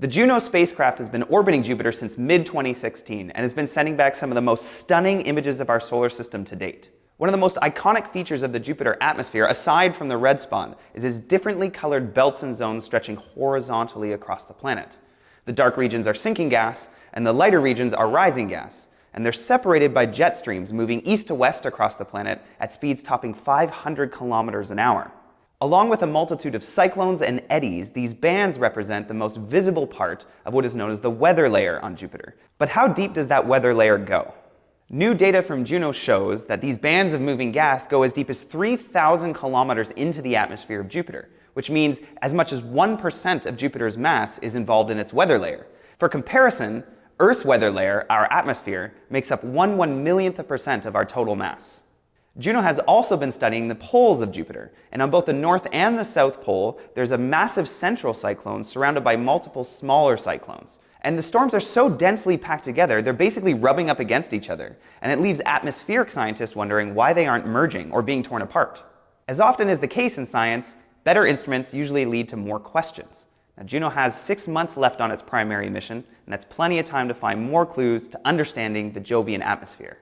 The Juno spacecraft has been orbiting Jupiter since mid-2016 and has been sending back some of the most stunning images of our solar system to date. One of the most iconic features of the Jupiter atmosphere, aside from the red spot, is its differently colored belts and zones stretching horizontally across the planet. The dark regions are sinking gas, and the lighter regions are rising gas, and they're separated by jet streams moving east to west across the planet at speeds topping 500 kilometers an hour. Along with a multitude of cyclones and eddies, these bands represent the most visible part of what is known as the weather layer on Jupiter. But how deep does that weather layer go? New data from Juno shows that these bands of moving gas go as deep as 3,000 kilometers into the atmosphere of Jupiter, which means as much as 1% of Jupiter's mass is involved in its weather layer. For comparison, Earth's weather layer, our atmosphere, makes up 1 one millionth of percent of our total mass. Juno has also been studying the poles of Jupiter, and on both the north and the south pole, there's a massive central cyclone surrounded by multiple smaller cyclones. And the storms are so densely packed together, they're basically rubbing up against each other, and it leaves atmospheric scientists wondering why they aren't merging or being torn apart. As often is the case in science, better instruments usually lead to more questions. Now, Juno has six months left on its primary mission, and that's plenty of time to find more clues to understanding the Jovian atmosphere.